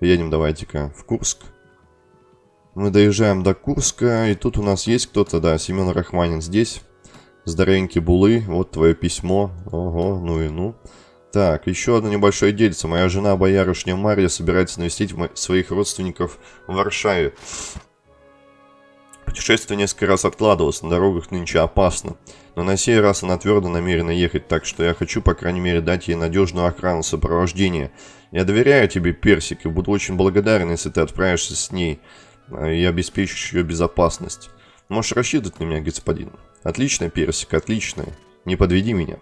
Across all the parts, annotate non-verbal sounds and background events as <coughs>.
Едем давайте-ка в Курск. Мы доезжаем до Курска, и тут у нас есть кто-то, да, Семен Рахманин здесь. Здоровенький Булы, вот твое письмо. Ого, ну и ну. Так, еще одно небольшое дельце. Моя жена, боярышня Марья, собирается навестить своих родственников в Варшаве. Путешествие несколько раз откладывалось, на дорогах нынче опасно. Но на сей раз она твердо намерена ехать, так что я хочу, по крайней мере, дать ей надежную охрану сопровождения. Я доверяю тебе, Персик, и буду очень благодарен, если ты отправишься с ней а, и обеспечишь ее безопасность. Можешь рассчитывать на меня, господин. Отлично, Персик, отлично. Не подведи меня.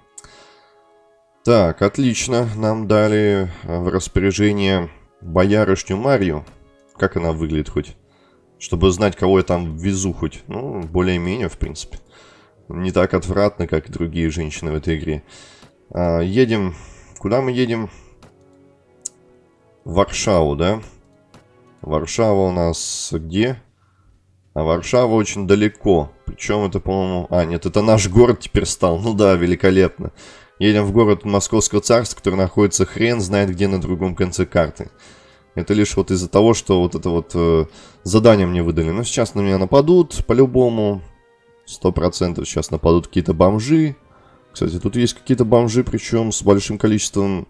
Так, отлично. Нам дали а, в распоряжение боярышню Марию. Как она выглядит хоть? Чтобы знать, кого я там везу хоть. Ну, более-менее, в принципе. Не так отвратно, как другие женщины в этой игре. А, едем... Куда мы едем? Варшаву, да? Варшава у нас где? А Варшава очень далеко. Причем это, по-моему... А, нет, это наш город теперь стал. Ну да, великолепно. Едем в город Московского царства, который находится хрен знает где на другом конце карты. Это лишь вот из-за того, что вот это вот э, задание мне выдали. Но сейчас на меня нападут, по-любому. Сто процентов сейчас нападут какие-то бомжи. Кстати, тут есть какие-то бомжи, причем с большим количеством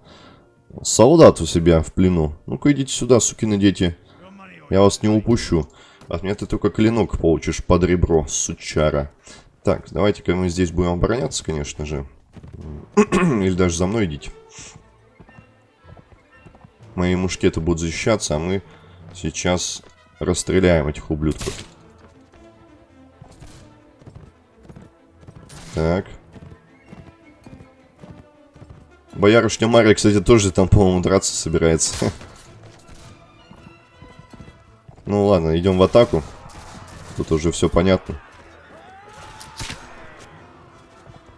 солдат у себя в плену. Ну-ка идите сюда, сукины дети. Я вас не упущу. От меня ты только клинок получишь под ребро, сучара. Так, давайте-ка мы здесь будем обороняться, конечно же. <clears throat> Или даже за мной идите. Мои мушкеты будут защищаться, а мы сейчас расстреляем этих ублюдков. Так. Боярышня Мария, кстати, тоже там, по-моему, драться собирается. <laughs> Ну ладно, идем в атаку. Тут уже все понятно.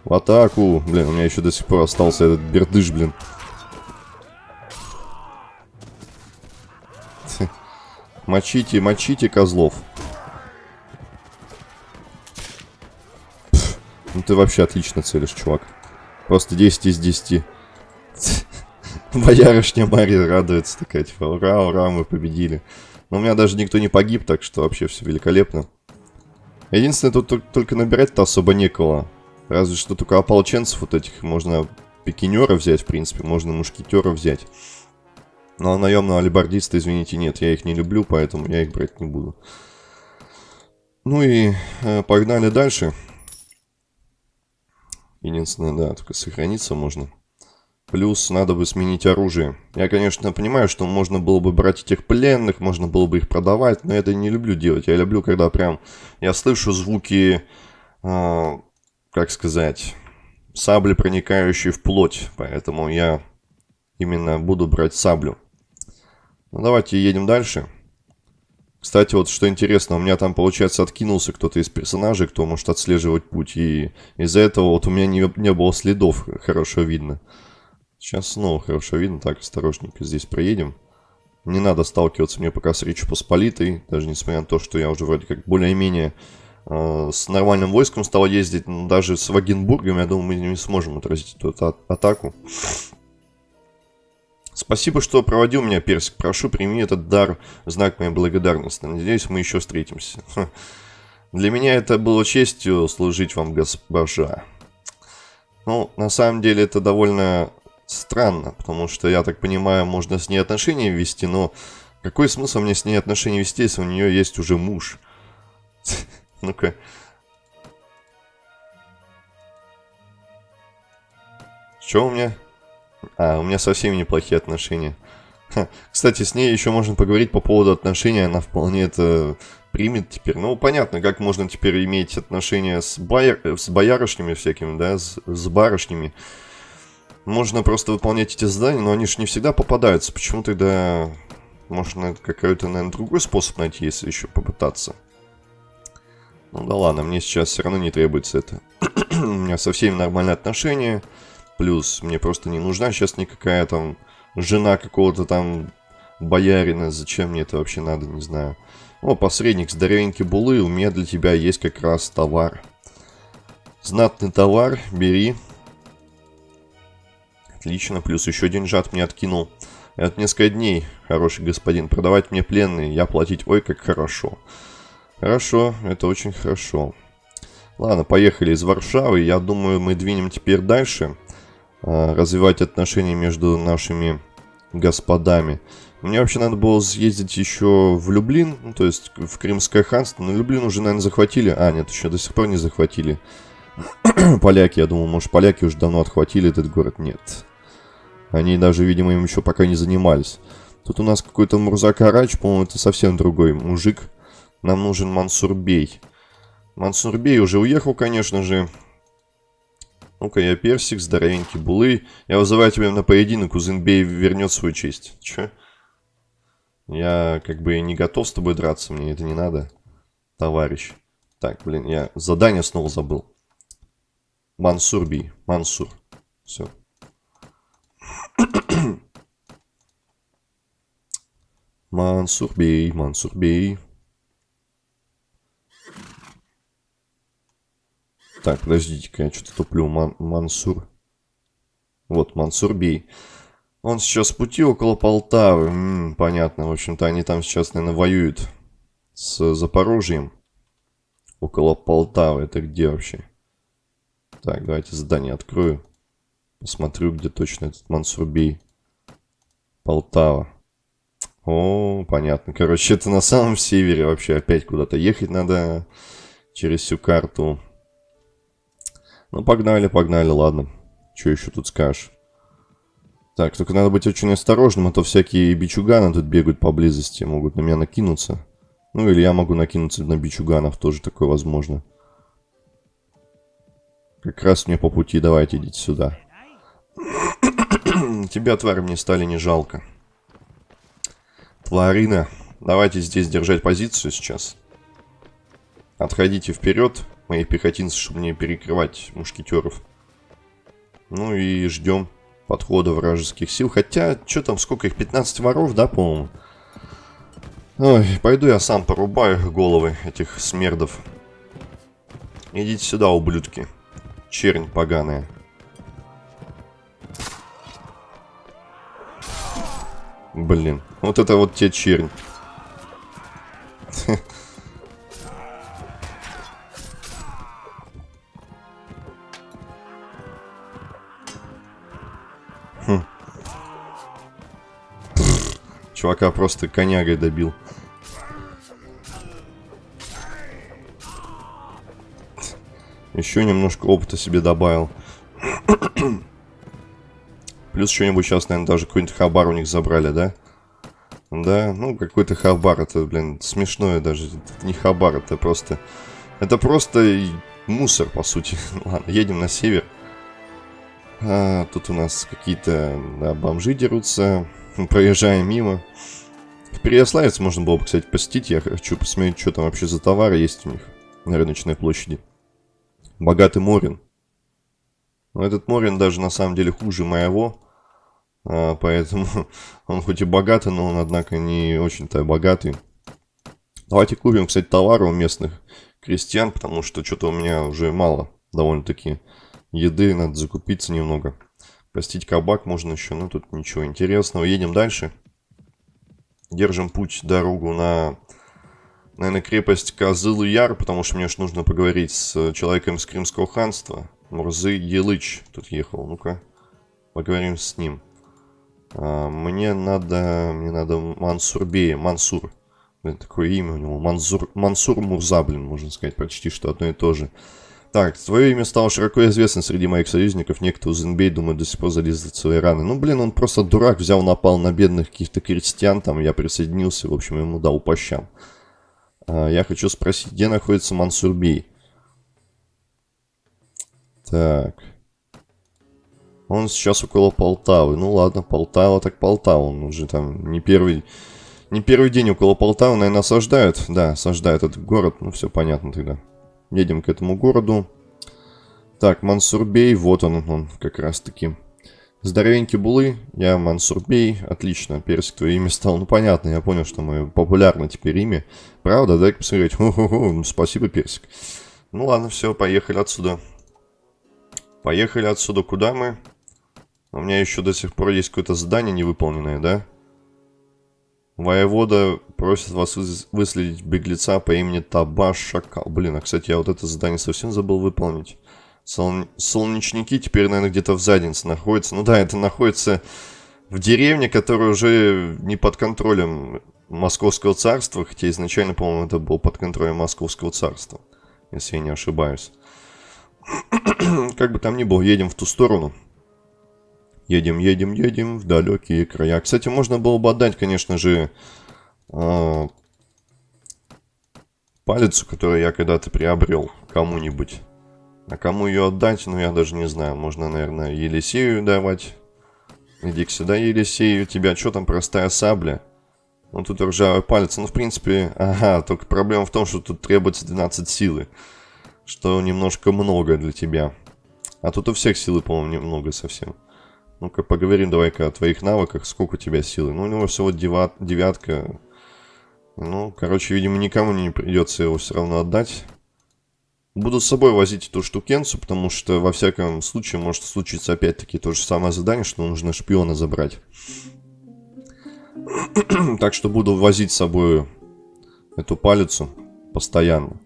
В атаку. Блин, у меня еще до сих пор остался этот бердыш, блин. <laughs> Мочите, мочите козлов. ну ты вообще отлично целишь, чувак. Просто 10 из 10. <laughs> Боярышня Мария радуется такая, типа, ура, ура, мы победили. Но у меня даже никто не погиб, так что вообще все великолепно. Единственное, тут только набирать-то особо некого. Разве что только ополченцев вот этих можно пикинера взять, в принципе, можно мушкетера взять. Но наемного алибардиста, извините, нет, я их не люблю, поэтому я их брать не буду. Ну и э, погнали дальше. Единственное, да, только сохраниться можно. Плюс надо бы сменить оружие. Я, конечно, понимаю, что можно было бы брать этих пленных, можно было бы их продавать, но это не люблю делать. Я люблю, когда прям я слышу звуки, э, как сказать, сабли, проникающие в плоть. Поэтому я именно буду брать саблю. Ну, давайте едем дальше. Кстати, вот что интересно, у меня там, получается, откинулся кто-то из персонажей, кто может отслеживать путь. И из-за этого вот у меня не, не было следов, хорошо видно. Сейчас снова хорошо видно. Так, осторожненько здесь проедем. Не надо сталкиваться мне пока с Речью Посполитой. Даже несмотря на то, что я уже вроде как более-менее э, с нормальным войском стал ездить. Но даже с Вагенбургом, я думаю, мы не сможем отразить эту а атаку. Спасибо, что проводил меня, Персик. Прошу, прими этот дар знак моей благодарности. Надеюсь, мы еще встретимся. Для меня это было честью служить вам, госпожа. Ну, на самом деле, это довольно странно, потому что, я так понимаю, можно с ней отношения вести, но какой смысл мне с ней отношения вести, если у нее есть уже муж? <laughs> Ну-ка. Что у меня? А, у меня со всеми неплохие отношения. Кстати, с ней еще можно поговорить по поводу отношений. Она вполне это примет теперь. Ну, понятно, как можно теперь иметь отношения с, бояр... с боярышнями всякими, да, с, с барышнями. Можно просто выполнять эти задания, но они же не всегда попадаются. Почему тогда можно какой-то, наверное, другой способ найти, если еще попытаться? Ну да ладно, мне сейчас все равно не требуется это. <clears throat> У меня со всеми нормальные отношения. Плюс мне просто не нужна сейчас никакая там жена какого-то там боярина. Зачем мне это вообще надо, не знаю. О, посредник, здоровенький булы, у меня для тебя есть как раз товар. Знатный товар, бери. Отлично, плюс еще деньжат мне откинул. Это несколько дней, хороший господин. Продавать мне пленные, я платить ой как хорошо. Хорошо, это очень хорошо. Ладно, поехали из Варшавы. Я думаю, мы двинем теперь дальше. Э, развивать отношения между нашими господами. Мне вообще надо было съездить еще в Люблин, ну, то есть в Крымское ханство. Но Люблин уже, наверное, захватили. А, нет, еще до сих пор не захватили. <clears throat> поляки, я думал, может, поляки уже давно отхватили этот город. Нет. Они даже, видимо, им еще пока не занимались. Тут у нас какой-то Мурзак Арач, по-моему, это совсем другой мужик. Нам нужен Мансурбей. Мансурбей уже уехал, конечно же. Ну-ка, я персик, здоровенький булы. Я вызываю тебя на поединок, Узенбей вернет свою честь. Че? Я как бы не готов с тобой драться, мне это не надо, товарищ. Так, блин, я задание снова забыл. Мансурби, Мансур. Все. <coughs> Мансурбей, Мансурбей. Так, подождите-ка, я что-то туплю. Ман Мансур. Вот, Мансурбей. Он сейчас в пути около Полтавы. М -м, понятно. В общем-то, они там сейчас, наверное, воюют с Запорожьем. Около Полтавы. Это где вообще? Так, давайте задание открою. Посмотрю, где точно этот Мансурбей. Полтава. О, понятно. Короче, это на самом севере вообще. Опять куда-то ехать надо через всю карту. Ну, погнали, погнали, ладно. Что еще тут скажешь? Так, только надо быть очень осторожным, а то всякие бичуганы тут бегают поблизости, могут на меня накинуться. Ну, или я могу накинуться на бичуганов, тоже такое возможно. Как раз мне по пути, давайте идите сюда. Тебя, тварь, мне стали не жалко. Тварина, давайте здесь держать позицию сейчас. Отходите вперед, мои пехотинцы, чтобы не перекрывать мушкетеров. Ну и ждем подхода вражеских сил. Хотя, что там, сколько их? 15 воров, да, по-моему? Ой, пойду я сам порубаю головы этих смердов. Идите сюда, ублюдки. Чернь поганая. Блин, вот это вот те чернь. Чувака просто конягой добил. Еще немножко опыта себе добавил. Плюс что-нибудь сейчас, наверное, даже какой-нибудь хабар у них забрали, да? Да, ну какой-то хабар, это, блин, смешное даже. Это не хабар, это просто... Это просто мусор, по сути. <laughs> Ладно, едем на север. А, тут у нас какие-то да, бомжи дерутся. Проезжаем мимо. В Переяславец можно было бы, кстати, посетить. Я хочу посмотреть, что там вообще за товары есть у них на рыночной площади. Богатый Морин. Но этот Морин даже на самом деле хуже моего. А, поэтому <laughs> он хоть и богатый, но он, однако, не очень-то богатый. Давайте купим, кстати, товары у местных крестьян, потому что что-то у меня уже мало довольно-таки еды, надо закупиться немного. Простить кабак можно еще, но тут ничего интересного. Едем дальше. Держим путь, дорогу на, наверное, крепость Козылы-Яр, потому что мне же нужно поговорить с человеком из Крымского ханства. Мурзы Елыч тут ехал. Ну-ка, поговорим с ним. А, мне надо, мне надо Мансурбея, Мансур. Блин, такое имя у него. Мансур, Мансур Мурза, блин, можно сказать, почти что одно и то же. Так, твое имя стало широко известно среди моих союзников. Некто Узенбей, думаю, до сих пор залезет свои раны. Ну, блин, он просто дурак, взял, напал на бедных каких-то крестьян, там, я присоединился, в общем, ему дал по щам. А, я хочу спросить, где находится Мансурбей? Так. Он сейчас около Полтавы. Ну ладно, Полтава так Полтава. Он уже там не первый... Не первый день около Полтавы, наверное, осаждают. Да, осаждают этот город. Ну, все понятно тогда. Едем к этому городу. Так, Мансурбей, вот он, он как раз таки. Здоровенький Булы, я Мансурбей, отлично, Персик, твое имя стало, ну понятно, я понял, что мое популярно теперь имя. Правда, дай-ка посмотреть, Ху -ху -ху. спасибо, Персик. Ну ладно, все, поехали отсюда. Поехали отсюда, куда мы? У меня еще до сих пор есть какое-то задание невыполненное, да? Да. Воевода просит вас выследить беглеца по имени Табаш Шакал. Блин, а, кстати, я вот это задание совсем забыл выполнить. Сол... Солнечники теперь, наверное, где-то в заднице находятся. Ну да, это находится в деревне, которая уже не под контролем Московского царства, хотя изначально, по-моему, это был под контролем Московского царства, если я не ошибаюсь. <clears throat> как бы там ни было, едем в ту сторону. Едем, едем, едем в далекие края. Кстати, можно было бы отдать, конечно же, э, палицу, которую я когда-то приобрел кому-нибудь. А кому ее отдать, ну я даже не знаю. Можно, наверное, Елисею давать. Иди сюда, Елисей, у тебя что там, простая сабля? Ну, тут ржавый палец. Ну, в принципе, ага, только проблема в том, что тут требуется 12 силы. Что немножко много для тебя. А тут у всех силы, по-моему, немного совсем. Ну-ка, поговорим давай-ка о твоих навыках. Сколько у тебя силы? Ну, у него всего девят, девятка. Ну, короче, видимо, никому не придется его все равно отдать. Буду с собой возить эту штукенцию, потому что во всяком случае может случиться опять-таки то же самое задание, что нужно шпиона забрать. <clears throat> так что буду возить с собой эту палицу постоянно.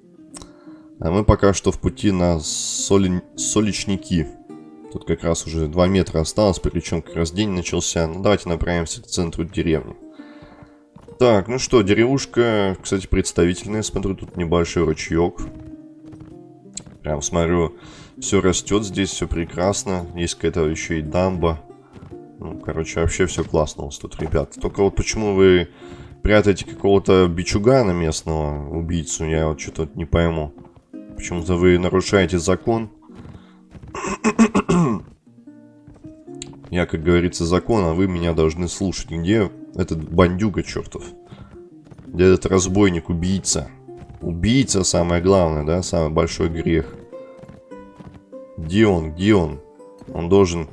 А мы пока что в пути на соли... соличники. Тут как раз уже 2 метра осталось, причем как раз день начался. Ну давайте направимся к центру деревни. Так, ну что, деревушка, кстати, представительная. Смотрю, тут небольшой ручеек. Прям смотрю, все растет здесь, все прекрасно. Есть какая-то еще и дамба. Ну, короче, вообще все классно у вас тут, ребят. Только вот почему вы прятаете какого-то бичугана местного, убийцу, я вот что-то не пойму. Почему-то вы нарушаете закон. я, как говорится, закон, а вы меня должны слушать. Где этот бандюга чертов? Где этот разбойник, убийца? Убийца самое главное, да, самый большой грех. Где он, где он? Он должен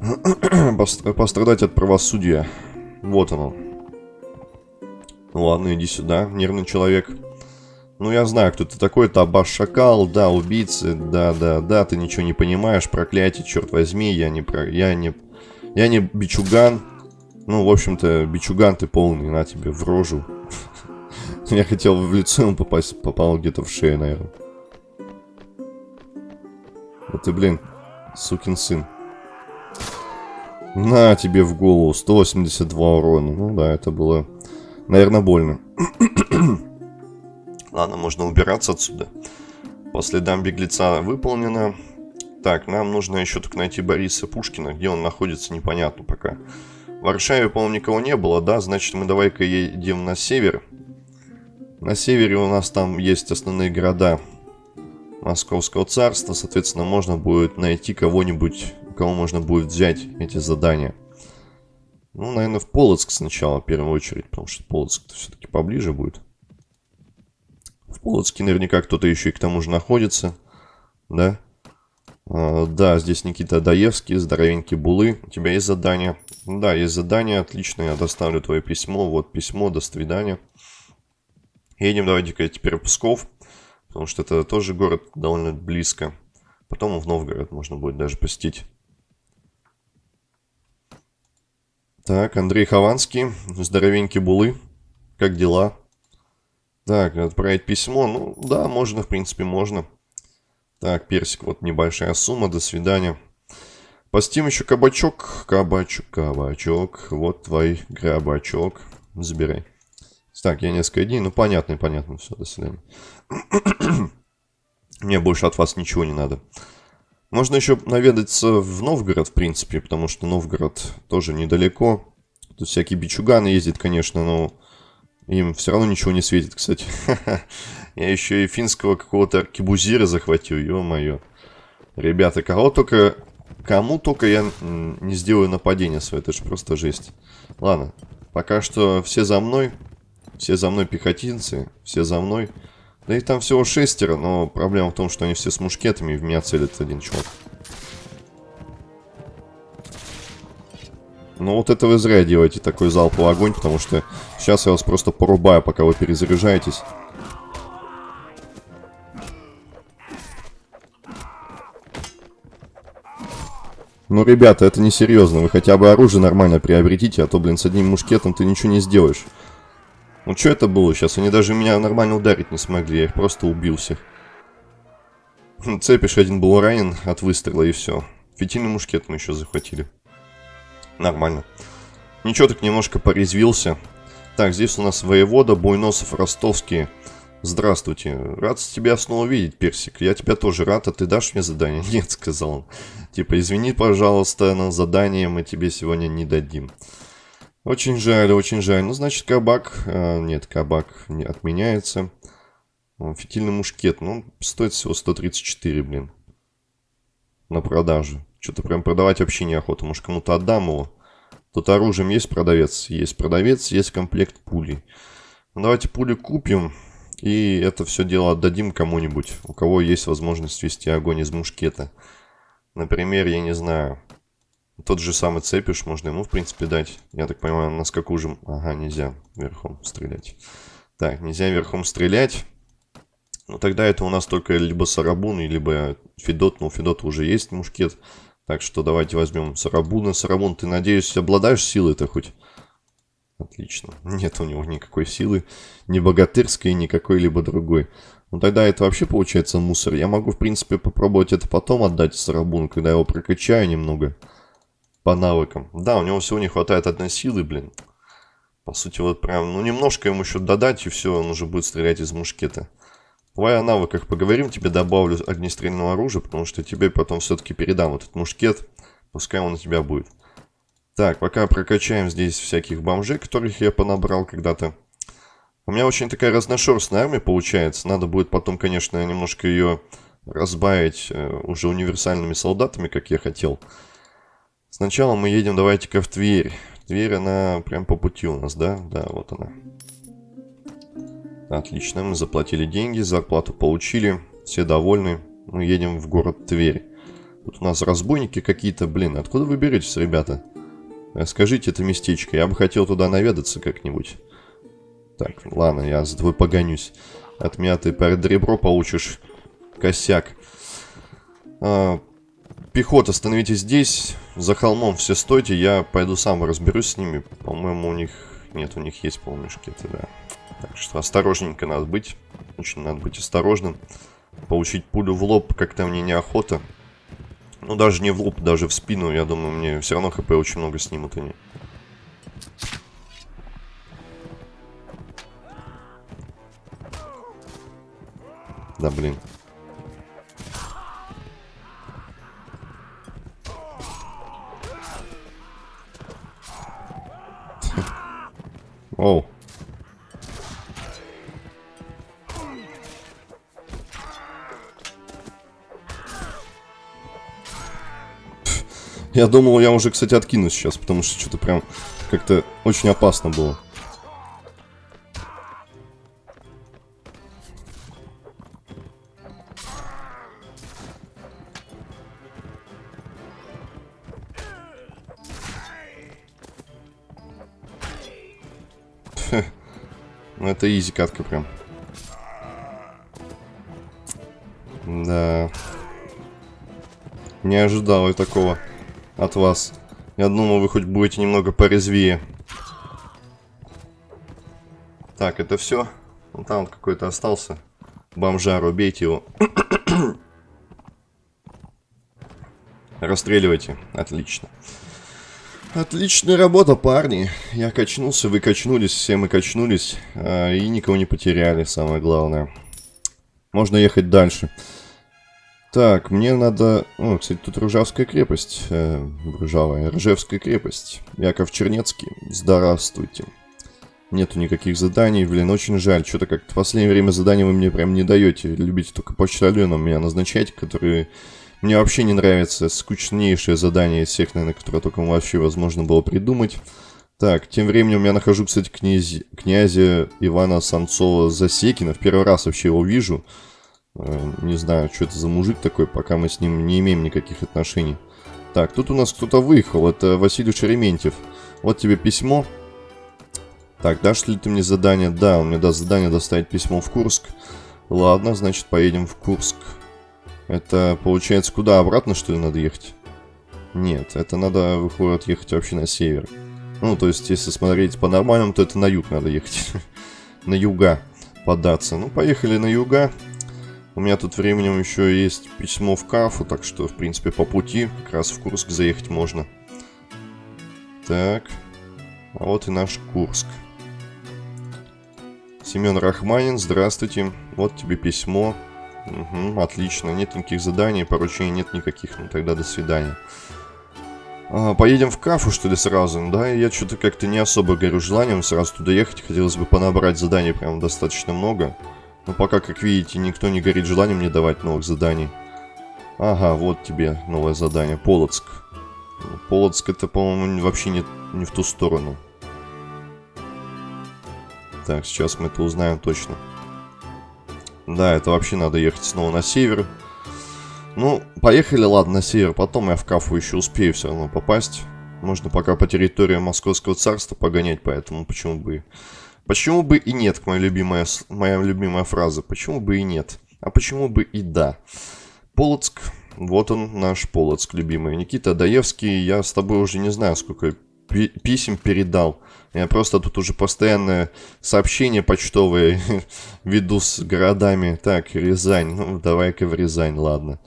<clears throat> пострадать от правосудия. Вот оно. Ладно, иди сюда, нервный человек. Ну, я знаю, кто ты такой. Это Абаш Шакал, да, убийцы, да, да, да, ты ничего не понимаешь, проклятие, черт возьми, я не про... Я не... Я не бичуган. Ну, в общем-то, бичуган ты полный, на тебе в рожу. <laughs> Я хотел в лицо ему попасть, попал где-то в шею, наверное. Вот ты, блин, сукин сын. На тебе в голову, 182 урона. Ну да, это было, наверное, больно. <clears throat> Ладно, можно убираться отсюда. По следам беглеца выполнено. Так, нам нужно еще только найти Бориса Пушкина. Где он находится, непонятно пока. В Варшаве, по-моему, никого не было, да? Значит, мы давай-ка едем на север. На севере у нас там есть основные города Московского царства. Соответственно, можно будет найти кого-нибудь, у кого можно будет взять эти задания. Ну, наверное, в Полоцк сначала, в первую очередь, потому что Полоцк все-таки поближе будет. Полоцке наверняка кто-то еще и к тому же находится, да? А, да, здесь Никита Даевский, здоровенький Булы. У тебя есть задание? Да, есть задание, отлично, я доставлю твое письмо. Вот письмо, до свидания. Едем давайте-ка теперь в Псков, потому что это тоже город довольно близко. Потом в Новгород можно будет даже посетить. Так, Андрей Хованский, здоровенький Булы, как дела? Так, отправить письмо, ну да, можно, в принципе, можно. Так, персик, вот небольшая сумма, до свидания. Постим еще кабачок, кабачок, кабачок, вот твой грабачок, забирай. Так, я несколько дней. Ну, понятно, понятно. Все, до свидания. <coughs> Мне больше от вас ничего не надо. Можно еще наведаться в Новгород, в принципе, потому что Новгород тоже недалеко. Тут всякие бичуганы ездят, конечно, но им все равно ничего не светит, кстати. <laughs> Я еще и финского какого-то аркебузира захватил, ё-моё. Ребята, кого только... Кому только я не сделаю нападение свое, это же просто жесть. Ладно, пока что все за мной. Все за мной пехотинцы, все за мной. Да и там всего шестеро, но проблема в том, что они все с мушкетами, в меня целит один чувак. Ну вот это вы зря делаете такой залповый огонь, потому что сейчас я вас просто порубаю, пока вы перезаряжаетесь. Ну, ребята, это несерьезно. Вы хотя бы оружие нормально приобретите, а то, блин, с одним мушкетом ты ничего не сделаешь. Ну, что это было сейчас? Они даже меня нормально ударить не смогли. Я их просто убил всех. Цепиш один был ранен от выстрела и все. Фитильный мушкет мы еще захватили. Нормально. Ничего, так немножко порезвился. Так, здесь у нас воевода, Буйносов, Ростовский. Здравствуйте. Рад тебя снова видеть, Персик. Я тебя тоже рад, а ты дашь мне задание? <laughs> Нет, сказал он. Типа, извини, пожалуйста, но задание мы тебе сегодня не дадим. Очень жаль, очень жаль. Ну, значит, кабак... Э, нет, кабак не отменяется. Фитильный мушкет. Ну, стоит всего 134, блин. На продажу. Что-то прям продавать вообще неохота. Может, кому-то отдам его. Тут оружием есть продавец? Есть продавец, есть комплект пулей. Ну, давайте пули купим. И это все дело отдадим кому-нибудь, у кого есть возможность вести огонь из мушкета. Например, я не знаю, тот же самый цепиш можно ему, в принципе, дать. Я так понимаю, на скаку же... Ага, нельзя верхом стрелять. Так, нельзя верхом стрелять. Ну, тогда это у нас только либо Сарабун, либо Федот. Ну, у Федота уже есть мушкет. Так что давайте возьмем Сарабуна. Сарабун, ты, надеюсь, обладаешь силой-то хоть? Отлично. Нет у него никакой силы, ни богатырской, ни какой-либо другой. Ну тогда это вообще получается мусор. Я могу, в принципе, попробовать это потом отдать Сарабуну, когда я его прокачаю немного. По навыкам. Да, у него всего не хватает одной силы, блин. По сути, вот прям, ну немножко ему еще додать, и все, он уже будет стрелять из мушкета. Давай о навыках поговорим, тебе добавлю огнестрельного оружия, потому что тебе потом все-таки передам этот мушкет. Пускай он у тебя будет. Так, пока прокачаем здесь всяких бомжей, которых я понабрал когда-то. У меня очень такая разношерстная армия получается. Надо будет потом, конечно, немножко ее разбавить э, уже универсальными солдатами, как я хотел. Сначала мы едем, давайте-ка в Тверь. Тверь, она прям по пути у нас, да? Да, вот она. Отлично, мы заплатили деньги, зарплату получили, все довольны. Мы едем в город Тверь. Тут у нас разбойники какие-то, блин, откуда вы беретесь, ребята? Скажите это местечко, я бы хотел туда наведаться как-нибудь. Так, ладно, я за тобой погонюсь. От меня ты перед ребро получишь косяк. А, пехота, становитесь здесь. За холмом все стойте, я пойду сам разберусь с ними. По-моему, у них... Нет, у них есть, по-моему, шкеты, да. Так что осторожненько надо быть. Очень надо быть осторожным. Получить пулю в лоб как-то мне неохота. Ну, даже не в лоб, даже в спину, я думаю, мне все равно хп очень много снимут они. Да, блин. Я думал, я уже, кстати, откинусь сейчас, потому что что-то прям как-то очень опасно было. <laughs> Ну, это изи катка прям. Да. Не ожидал я такого от вас. Я думал, вы хоть будете немного порезвее. Так, это все. Вон там вот какой-то остался. Бомжар, убейте его. <coughs> Расстреливайте. Отлично. Отличная работа, парни. Я качнулся, вы качнулись, все мы качнулись. А, и никого не потеряли, самое главное. Можно ехать дальше. Так, мне надо... О, кстати, тут Ружавская крепость. Э, Ружавая. Ржевская крепость. Яков Чернецкий. Здравствуйте. Нету никаких заданий. Блин, очень жаль. Что-то как-то в последнее время заданий вы мне прям не даете. Любите только почтальоном меня назначать, которые... Мне вообще не нравятся. Скучнейшее задание из всех, наверное, которое только вообще возможно было придумать. Так, тем временем я нахожу, кстати, князь... князя Ивана Самцова-Засекина. В первый раз вообще его вижу. Э, не знаю, что это за мужик такой, пока мы с ним не имеем никаких отношений. Так, тут у нас кто-то выехал. Это Василий Шереметьев. Вот тебе письмо. Так, дашь ли ты мне задание? Да, он мне даст задание доставить письмо в Курск. Ладно, значит, поедем в Курск. Это, получается, куда? Обратно, что ли, надо ехать? Нет, это надо, выходит, ехать вообще на север. Ну, то есть, если смотреть по-нормальному, то это на юг надо ехать. <laughs> на юга податься. Ну, поехали на юга. У меня тут временем еще есть письмо в Кафу, так что, в принципе, по пути как раз в Курск заехать можно. Так. А вот и наш Курск. Семен Рахманин, здравствуйте. Вот тебе письмо. Угу, отлично. Нет никаких заданий, поручений нет никаких. Ну тогда до свидания. А, поедем в Кафу, что ли, сразу? Да, я что-то как-то не особо горю желанием сразу туда ехать. Хотелось бы понабрать заданий прям достаточно много. Но пока, как видите, никто не горит желанием мне давать новых заданий. Ага, вот тебе новое задание. Полоцк. Полоцк это, по-моему, вообще не, не в ту сторону. Так, сейчас мы это узнаем точно. Да, это вообще надо ехать снова на север. Ну, поехали, ладно, на север. Потом я в Кафу еще успею все равно попасть. Можно пока по территории Московского царства погонять, поэтому почему бы... Почему бы и нет, моя любимая, моя любимая фраза. Почему бы и нет? А почему бы и да? Полоцк. Вот он, наш Полоцк, любимый. Никита Даевский, я с тобой уже не знаю, сколько писем передал. Я просто тут уже постоянное сообщение почтовые <laughs> веду с городами. Так, Рязань. Ну, давай-ка в Рязань, ладно.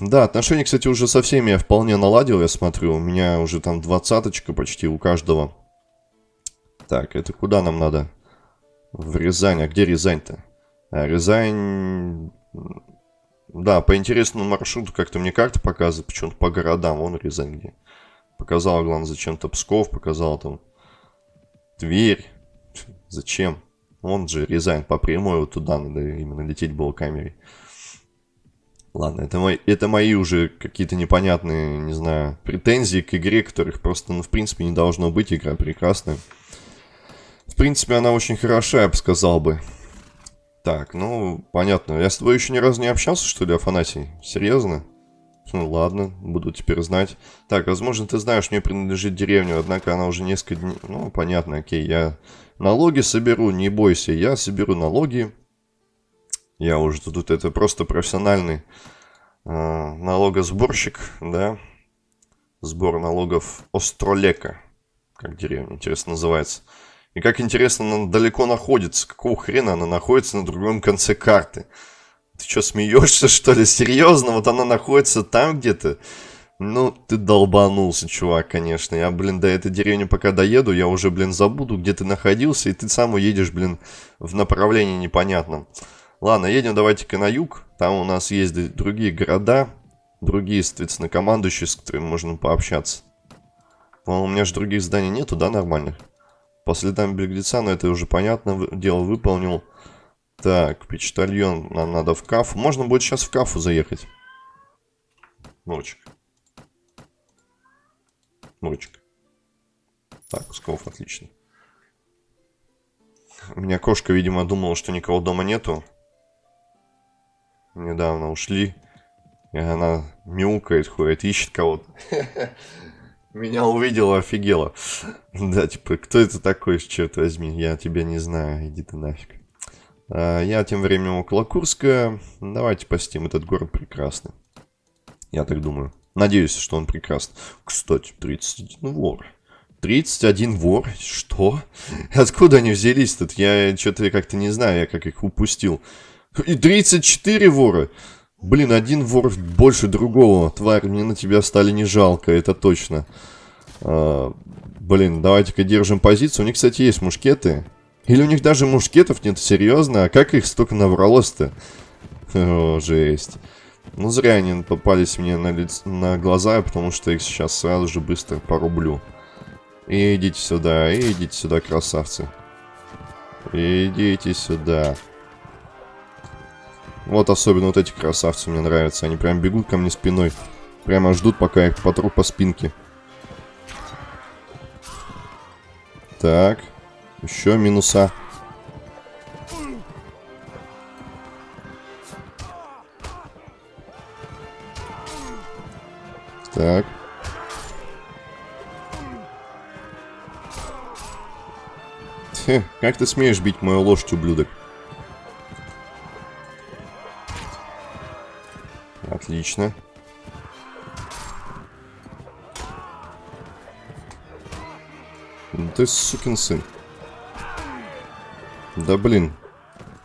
Да, отношения, кстати, уже со всеми я вполне наладил, я смотрю. У меня уже там двадцаточка почти у каждого. Так, это куда нам надо? В Рязань. А где Рязань-то? А, Рязань... Да, по интересному маршруту как-то мне карта показывает, почему-то по городам. Вон Рязань где. Показала, главное, зачем-то Псков, показала там Тверь. Зачем? Он же Рязань по прямой вот туда надо именно лететь было камерой. Ладно, это мои, это мои уже какие-то непонятные, не знаю, претензии к игре, которых просто, ну, в принципе, не должно быть. Игра прекрасная. Принципе, она очень хороша, я бы сказал бы. Так, ну, понятно. Я с тобой еще ни разу не общался, что ли, Афанасий? Серьезно? Ну ладно, буду теперь знать. Так, возможно, ты знаешь, мне принадлежит деревня, однако она уже несколько дней... Ну, понятно, окей, я налоги соберу, не бойся, я соберу налоги. Я уже тут это просто профессиональный э, налогосборщик, да. Сбор налогов Остролека, как деревня, интересно называется. И как интересно, она далеко находится. Какого хрена она находится на другом конце карты? Ты что, смеешься, <laughs> что ли? Серьезно? Вот она находится там где-то? Ну, ты долбанулся, чувак, конечно. Я, блин, до этой деревни пока доеду, я уже, блин, забуду, где ты находился, и ты сам уедешь, блин, в направлении непонятном. Ладно, едем давайте-ка на юг. Там у нас есть другие города, другие, соответственно, командующие, с которыми можно пообщаться. По-моему, у меня же других зданий нету, да, нормальных? По следам беглеца, но это уже понятно, дело выполнил. Так, почтальон, нам надо в кафу. Можно будет сейчас в кафу заехать. Ночик. Ночик. Так, Псков, отлично. У меня кошка, видимо, думала, что никого дома нету. Недавно ушли. И она мяукает, ходит, ищет кого-то. <laughs> Меня увидела, офигела. Да, типа, кто это такой, черт возьми, я тебя не знаю, иди ты нафиг. А, я тем временем около Курска. Давайте посетим этот город прекрасный. Я так думаю. Надеюсь, что он прекрасный. Кстати, 31 вор. 31 вор? Что? Откуда они взялись тут? Я что-то как-то не знаю, я как их упустил. И 34 вора? Блин, один вор больше другого. Тварь, мне на тебя стали не жалко, это точно. А, блин, давайте-ка держим позицию. У них, кстати, есть мушкеты. Или у них даже мушкетов нет, серьезно? А как их столько набралось-то? О, жесть. Ну, зря они попались мне на, лиц... на глаза, потому что их сейчас сразу же быстро порублю. И идите сюда, и идите сюда, красавцы. Идите сюда. Вот особенно вот эти красавцы мне нравятся. Они прям бегут ко мне спиной. Прямо ждут, пока их потру по спинке. Так. Еще минуса. Так. Хе, как ты смеешь бить мою лошадь, ублюдок? Отлично. Ну ты сукин сын. Да блин.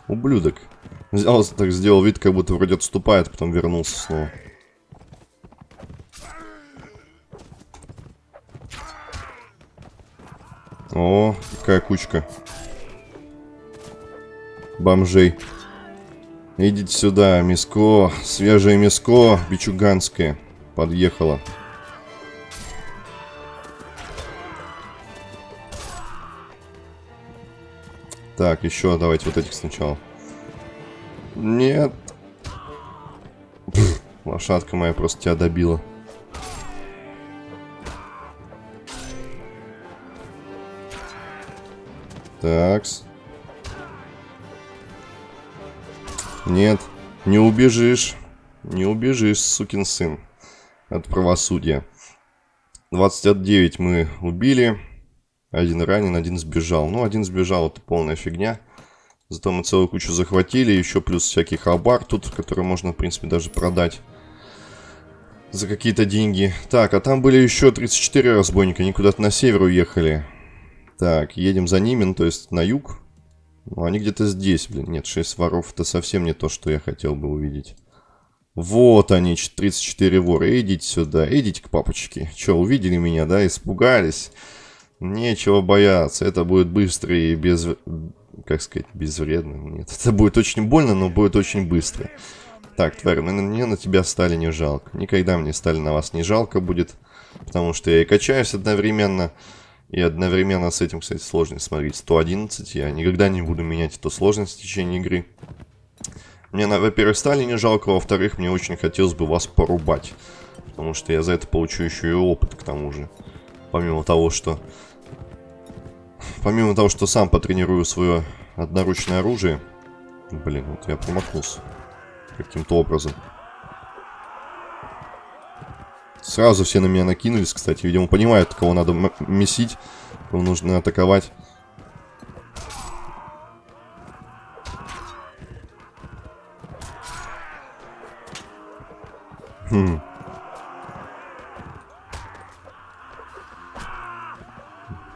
Ублюдок. Взял, так сделал вид, как будто вроде отступает, потом вернулся снова. О, какая кучка. Бомжей. Идите сюда, миско, свежее миско, бичуганское. Подъехало. Так, еще давайте вот этих сначала. Нет. Пфф, лошадка моя просто тебя добила. Такс. Нет, не убежишь. Не убежишь, сукин сын. От правосудия. 29 мы убили. Один ранен, один сбежал. Ну, один сбежал, это полная фигня. Зато мы целую кучу захватили. Еще плюс всякий хабар тут, который можно, в принципе, даже продать. За какие-то деньги. Так, а там были еще 34 разбойника. Они куда-то на север уехали. Так, едем за ними, ну, то есть на юг. Ну, они где-то здесь, блин. Нет, 6 воров это совсем не то, что я хотел бы увидеть. Вот они, 34 вора. Идите сюда, идите к папочке. Че, увидели меня, да? Испугались? Нечего бояться. Это будет быстро и без... Как сказать, безвредно? Нет, это будет очень больно, но будет очень быстро. Так, тварь, мне на тебя стали не жалко. Никогда мне стали на вас не жалко будет. Потому что я и качаюсь одновременно. И одновременно с этим, кстати, сложность. Смотрите, 111. Я никогда не буду менять эту сложность в течение игры. Мне, во-первых, стали не жалко, во-вторых, мне очень хотелось бы вас порубать. Потому что я за это получу еще и опыт, к тому же. Помимо того, что... Помимо того, что сам потренирую свое одноручное оружие. Блин, вот я промахнулся. Каким-то образом. Сразу все на меня накинулись, кстати. Видимо, понимают, кого надо месить, кого нужно атаковать. Хм.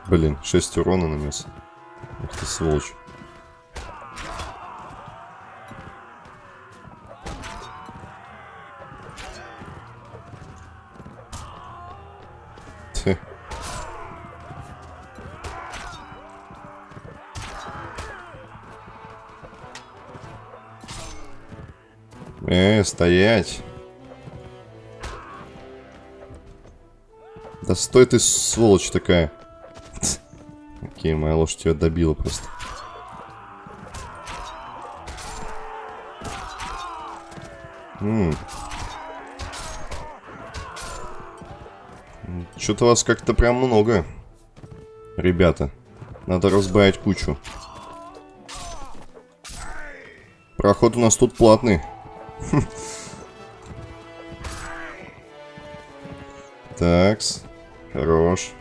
Блин, 6 урона нанес. Ах ты сволочь. Э, стоять. Да стой ты, сволочь такая. Окей, моя лошадь тебя добила просто. Что-то вас как-то прям много. Ребята, надо разбавить кучу. Проход у нас тут платный. Такс. Хорош.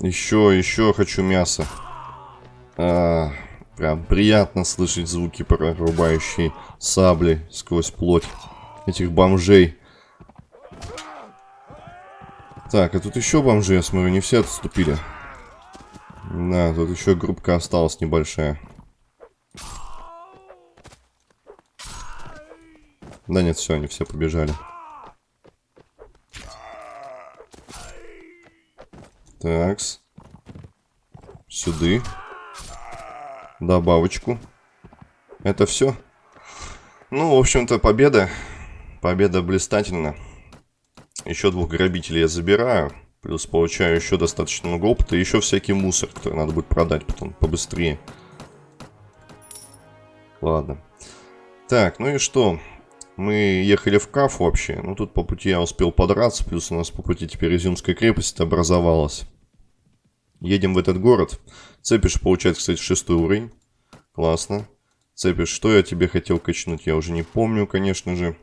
Еще, еще хочу мясо. А, прям приятно слышать звуки прорубающие сабли сквозь плоть этих бомжей. Так, а тут еще бомжи, я смотрю, не все отступили. Да, тут еще группка осталась небольшая. Да нет, все, они все побежали. Такс. Сюды. Добавочку. Это все. Ну, в общем-то, победа. Победа блистательна. Еще двух грабителей я забираю. Плюс получаю еще достаточно много опыта. И еще всякий мусор, который надо будет продать потом побыстрее. Ладно. Так, ну и что? Мы ехали в Каф вообще. Ну, тут по пути я успел подраться. Плюс у нас по пути теперь Изюмская крепость образовалась. Едем в этот город. Цепиш получает, кстати, шестой уровень. Классно. Цепиш, что я тебе хотел качнуть, я уже не помню, конечно же.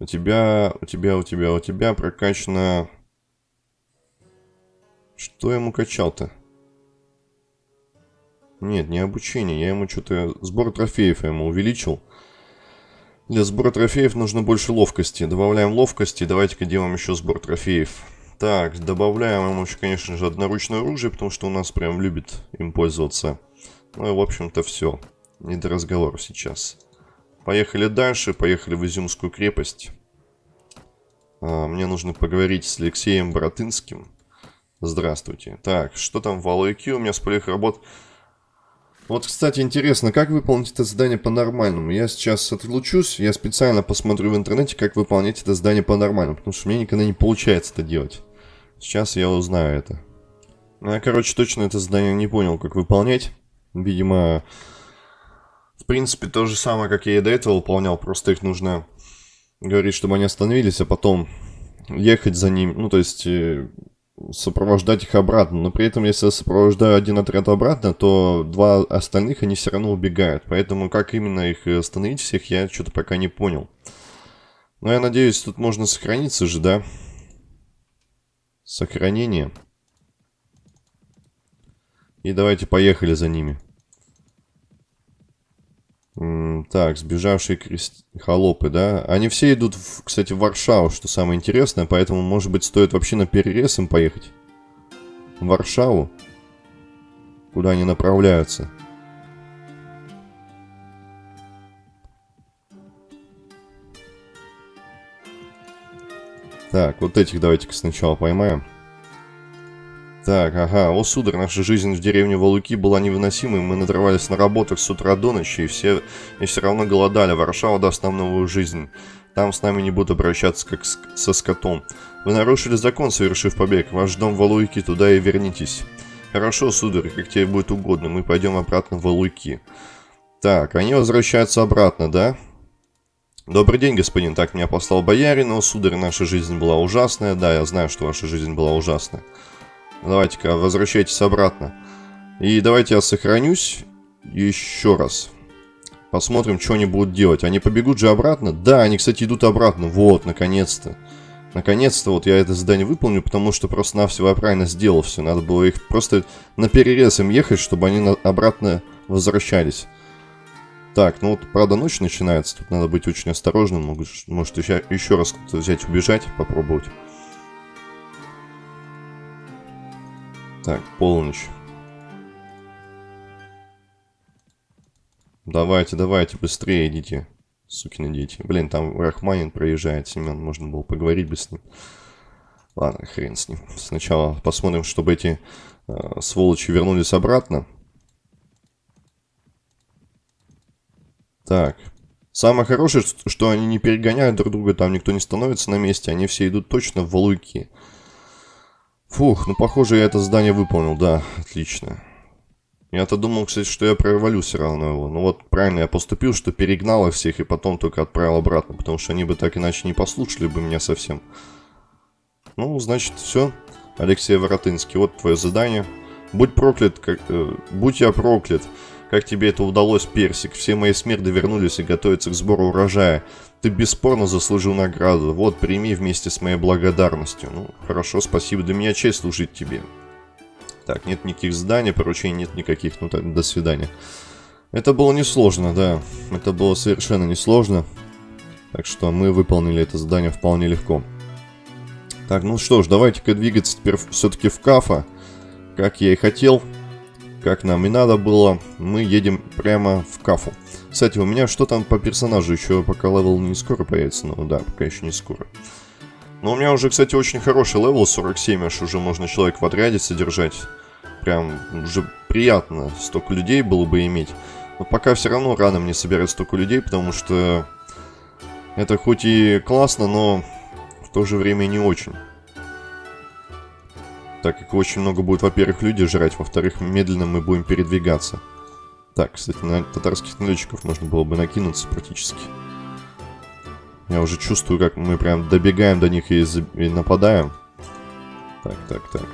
У тебя, у тебя, у тебя, у тебя прокачано... Что я ему качал-то? Нет, не обучение. Я ему что-то... Сбор трофеев я ему увеличил. Для сбора трофеев нужно больше ловкости. Добавляем ловкости. Давайте-ка делаем еще сбор трофеев. Так, добавляем ему еще, конечно же, одноручное оружие, потому что у нас прям любит им пользоваться. Ну и, в общем-то, все. Не до разговоров сейчас. Поехали дальше. Поехали в Изюмскую крепость. А, мне нужно поговорить с Алексеем Боротынским. Здравствуйте. Так, что там в Алойке? У меня с полих работ... Вот, кстати, интересно, как выполнить это задание по-нормальному? Я сейчас отлучусь, я специально посмотрю в интернете, как выполнять это задание по-нормальному, потому что мне никогда не получается это делать. Сейчас я узнаю это. Ну, я, короче, точно это задание не понял, как выполнять. Видимо, в принципе, то же самое, как я и до этого выполнял, просто их нужно говорить, чтобы они остановились, а потом ехать за ними, ну, то есть э, сопровождать их обратно. Но при этом, если я сопровождаю один отряд обратно, то два остальных, они все равно убегают. Поэтому как именно их остановить всех, я что-то пока не понял. Но я надеюсь, тут можно сохраниться же, да? Сохранение. И давайте поехали за ними. Так, сбежавшие крест... холопы, да? Они все идут, в, кстати, в Варшаву, что самое интересное, поэтому, может быть, стоит вообще на перерез им поехать. В Варшаву? Куда они направляются? Так, вот этих давайте-ка сначала поймаем. Так, ага. О, сударь, наша жизнь в деревне Валуки была невыносимой. Мы надрывались на работах с утра до ночи, и все, и все равно голодали. Варшава даст нам новую жизнь. Там с нами не будут обращаться, как с, со скотом. Вы нарушили закон, совершив побег. Ваш дом в Валуйки, туда и вернитесь. Хорошо, сударь, как тебе будет угодно. Мы пойдем обратно в Валуйки. Так, они возвращаются обратно, да? Добрый день, господин. Так меня послал боярин. О, сударь, наша жизнь была ужасная. Да, я знаю, что ваша жизнь была ужасная. Давайте-ка, возвращайтесь обратно. И давайте я сохранюсь еще раз. Посмотрим, что они будут делать. Они побегут же обратно? Да, они, кстати, идут обратно. Вот, наконец-то. Наконец-то вот я это задание выполню, потому что просто-навсего я правильно сделал все. Надо было их просто на перерез им ехать, чтобы они обратно возвращались. Так, ну вот, правда, ночь начинается. Тут надо быть очень осторожным. Может, еще, еще раз взять, убежать, попробовать. Так, полночь. Давайте, давайте, быстрее идите, сукины дети. Блин, там Рахманин проезжает, Семен, можно было поговорить бы с ним. Ладно, хрен с ним. Сначала посмотрим, чтобы эти э, сволочи вернулись обратно. Так. Самое хорошее, что они не перегоняют друг друга, там никто не становится на месте, они все идут точно в валуйки. Фух, ну похоже я это здание выполнил, да, отлично. Я-то думал, кстати, что я провалю все равно его. Ну вот правильно я поступил, что перегнал их всех и потом только отправил обратно, потому что они бы так иначе не послушали бы меня совсем. Ну, значит, все. Алексей Воротынский, вот твое задание. Будь проклят, как, э, будь я проклят. Как тебе это удалось, Персик? Все мои смерды вернулись и готовятся к сбору урожая. Ты бесспорно заслужил награду. Вот, прими вместе с моей благодарностью. Ну, хорошо, спасибо. Для меня честь служить тебе. Так, нет никаких зданий, поручений нет никаких. Ну, так, до свидания. Это было несложно, да. Это было совершенно несложно. Так что мы выполнили это задание вполне легко. Так, ну что ж, давайте-ка двигаться теперь все-таки в Кафа. Как я и хотел. Как нам и надо было. Мы едем прямо в Кафу. Кстати, у меня что там по персонажу? Еще пока level не скоро появится. Ну да, пока еще не скоро. Но у меня уже, кстати, очень хороший level 47, аж уже можно человек в отряде содержать. Прям уже приятно столько людей было бы иметь. Но пока все равно рано мне собирать столько людей, потому что это хоть и классно, но в то же время не очень. Так как очень много будет, во-первых, люди жрать, во-вторых, медленно мы будем передвигаться. Так, кстати, на татарских налетчиков можно было бы накинуться практически. Я уже чувствую, как мы прям добегаем до них и, и нападаем. Так, так, так.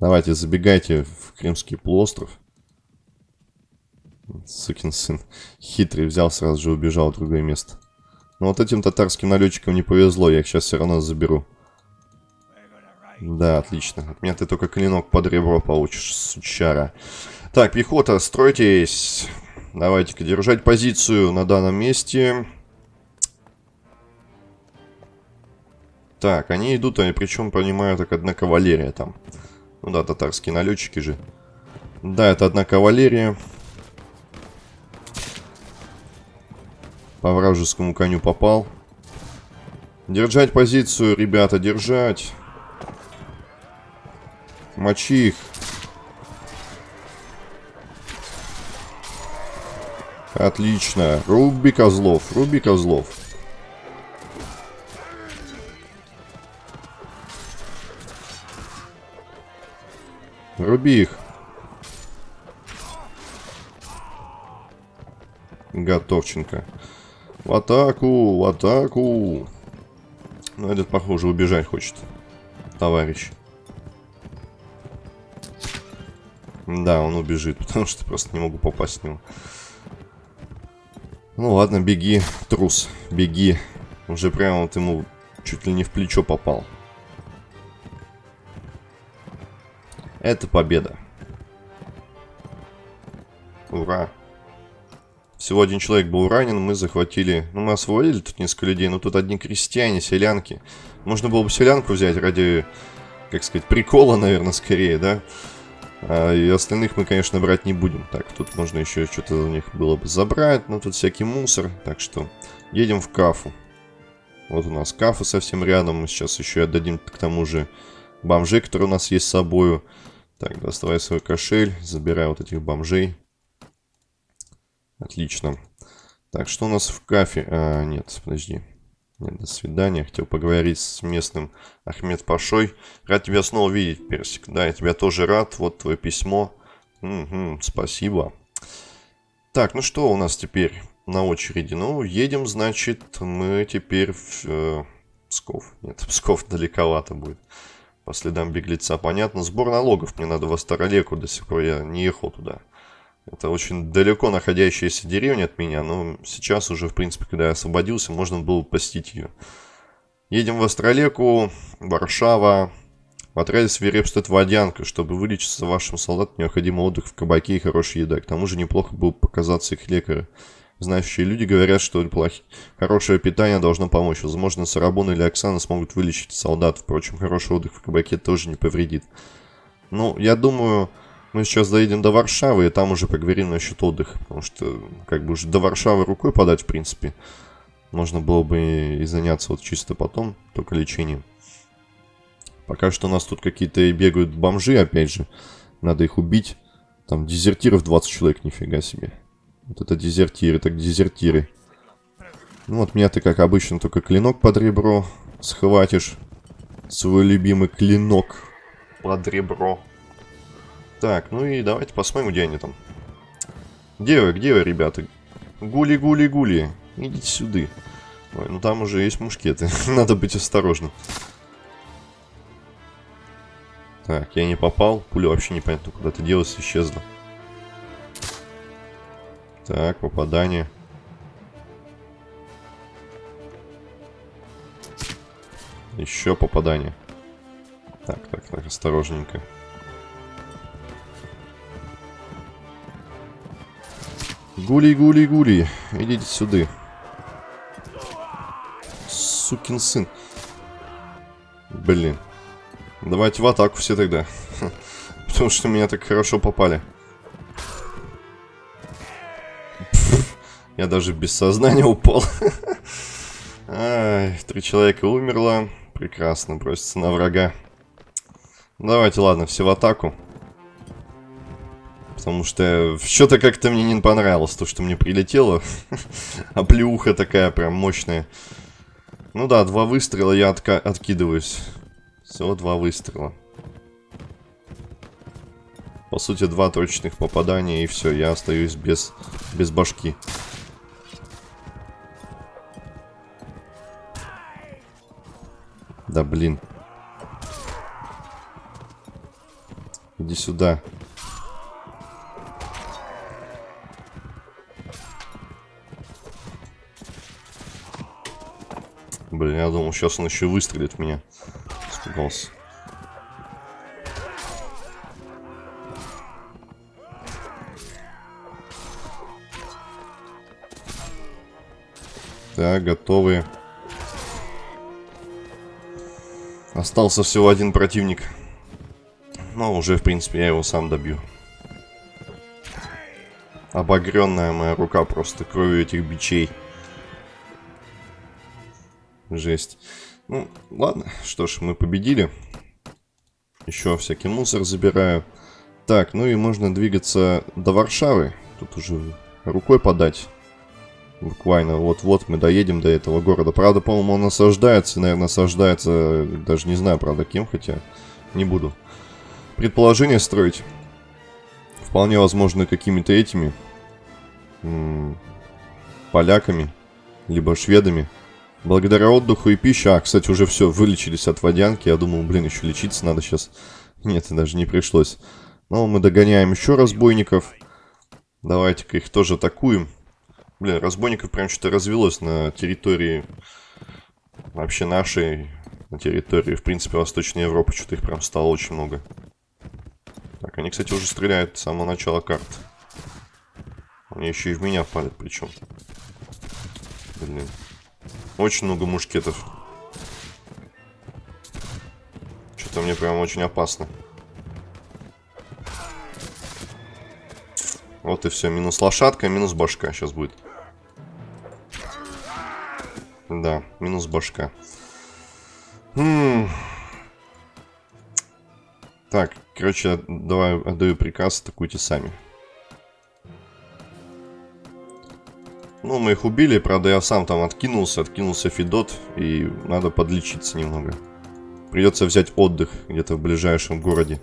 Давайте, забегайте в Крымский полуостров. Сукин сын. Хитрый взял, сразу же убежал в другое место. Но вот этим татарским налетчикам не повезло, я их сейчас все равно заберу. Да, отлично. От меня ты только клинок под ребро получишь, сучара. Так, пехота, стройтесь. Давайте-ка держать позицию на данном месте. Так, они идут, они причем понимаю, так одна кавалерия там. Ну да, татарские налетчики же. Да, это одна кавалерия. По вражескому коню попал. Держать позицию, ребята, держать. Мочи их. Отлично. Руби козлов, руби козлов. Руби их. Готовченко. В атаку, в атаку. Ну, этот, похоже, убежать хочет. Товарищ. Да, он убежит, <laughs> потому что просто не могу попасть в него. Ну ладно, беги, трус, беги. Уже прямо вот ему чуть ли не в плечо попал. Это победа. Всего один человек был ранен, мы захватили... Ну, мы освободили тут несколько людей, но тут одни крестьяне, селянки. Можно было бы селянку взять ради, как сказать, прикола, наверное, скорее, да? А, и остальных мы, конечно, брать не будем. Так, тут можно еще что-то у них было бы забрать, но тут всякий мусор. Так что едем в кафу. Вот у нас кафа совсем рядом. Мы сейчас еще отдадим к тому же бомжей, которые у нас есть с собою. Так, доставай свой кошель, забирай вот этих бомжей. Отлично. Так, что у нас в кафе? А, нет, подожди. Нет, до свидания. Хотел поговорить с местным Ахмед Пашой. Рад тебя снова видеть, Персик. Да, я тебя тоже рад. Вот твое письмо. Угу, спасибо. Так, ну что у нас теперь на очереди? Ну, едем, значит, мы теперь в э, Псков. Нет, <laughs> Псков далековато будет. По следам беглеца. Понятно, сбор налогов. Мне надо в Астаролеку. До сих пор я не ехал туда. Это очень далеко находящаяся деревня от меня, но сейчас уже, в принципе, когда я освободился, можно было посетить ее. Едем в Остролеку, Варшава. В отряде свирепствует водянка. Чтобы вылечиться вашим солдатам, необходим отдых в кабаке и хорошая еда. К тому же неплохо было показаться их лекаря. Знающие люди говорят, что плохи... хорошее питание должно помочь. Возможно, Сарабон или Оксана смогут вылечить солдат. Впрочем, хороший отдых в кабаке тоже не повредит. Ну, я думаю, мы сейчас доедем до Варшавы, и там уже поговорим насчет отдыха. Потому что, как бы уже до Варшавы рукой подать, в принципе. Можно было бы и заняться вот чисто потом, только лечением. Пока что у нас тут какие-то бегают бомжи, опять же. Надо их убить. Там дезертиров 20 человек, нифига себе. Вот это дезертиры, так дезертиры. Ну вот меня ты, как обычно, только клинок под ребро схватишь. Свой любимый клинок под ребро. Так, ну и давайте посмотрим, где они там. Где вы, где вы, ребята? Гули-гули-гули. Идите сюда. Ой, ну там уже есть мушкеты. <laughs> Надо быть осторожным. Так, я не попал. Пуля вообще непонятно куда-то делась, исчезла. Так, попадание. Еще попадание. Так, так, так, осторожненько. Гули, гули, гули. Идите сюда. Сукин сын. Блин. Давайте в атаку все тогда. <laughs> Потому что меня так хорошо попали. Я даже без сознания упал. <laughs> Ай, три человека умерло. Прекрасно, бросится на врага. Давайте, ладно, все в атаку. Потому что что-то как-то мне не понравилось то, что мне прилетело. <laughs> а плюха такая прям мощная. Ну да, два выстрела, я отка откидываюсь. Всего два выстрела. По сути, два точных попадания, и все, я остаюсь без, без башки. Да блин. Иди сюда. Блин, я думал, сейчас он еще выстрелит в меня. Испугался. Так, готовы. Остался всего один противник. Но уже, в принципе, я его сам добью. Обогренная моя рука просто кровью этих бичей. Жесть. Ну, ладно. Что ж, мы победили. Еще всякий мусор забираю. Так, ну и можно двигаться до Варшавы. Тут уже рукой подать. Буквально вот-вот мы доедем до этого города. Правда, по-моему, он осаждается. Наверное, осаждается, даже не знаю, правда, кем, хотя не буду. Предположение строить. Вполне возможно, какими-то этими поляками, либо шведами. Благодаря отдыху и пище... А, кстати, уже все, вылечились от водянки. Я думал, блин, еще лечиться надо сейчас. Нет, даже не пришлось. Но мы догоняем еще разбойников. Давайте-ка их тоже атакуем. Блин, разбойников прям что-то развелось на территории... Вообще нашей... На территории, в принципе, Восточной Европы. Что-то их прям стало очень много. Так, они, кстати, уже стреляют с самого начала карты. Они еще и в меня палят причем. Блин. Очень много мушкетов. Что-то мне прям очень опасно. Вот и все. Минус лошадка, минус башка сейчас будет. Да, минус башка. М -м так, короче, давай отдаю приказ, атакуйте сами. Ну, мы их убили, правда, я сам там откинулся, откинулся Федот, и надо подлечиться немного. Придется взять отдых где-то в ближайшем городе.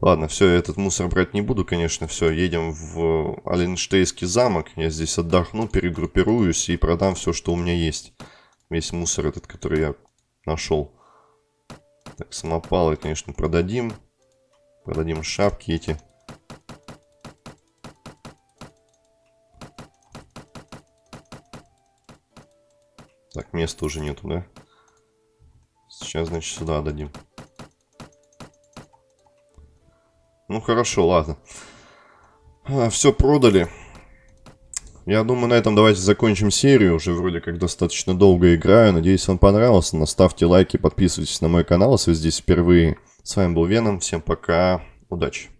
Ладно, все, я этот мусор брать не буду, конечно, все, едем в Оленштейский замок. Я здесь отдохну, перегруппируюсь и продам все, что у меня есть. Весь мусор этот, который я нашел. Так, самопалы, конечно, продадим. Продадим шапки эти. Так, места уже нету, да? Сейчас, значит, сюда дадим. Ну, хорошо, ладно. А, все продали. Я думаю, на этом давайте закончим серию. Уже вроде как достаточно долго играю. Надеюсь, вам понравилось. Наставьте лайки, подписывайтесь на мой канал, если вы здесь впервые. С вами был Веном. Всем пока. Удачи.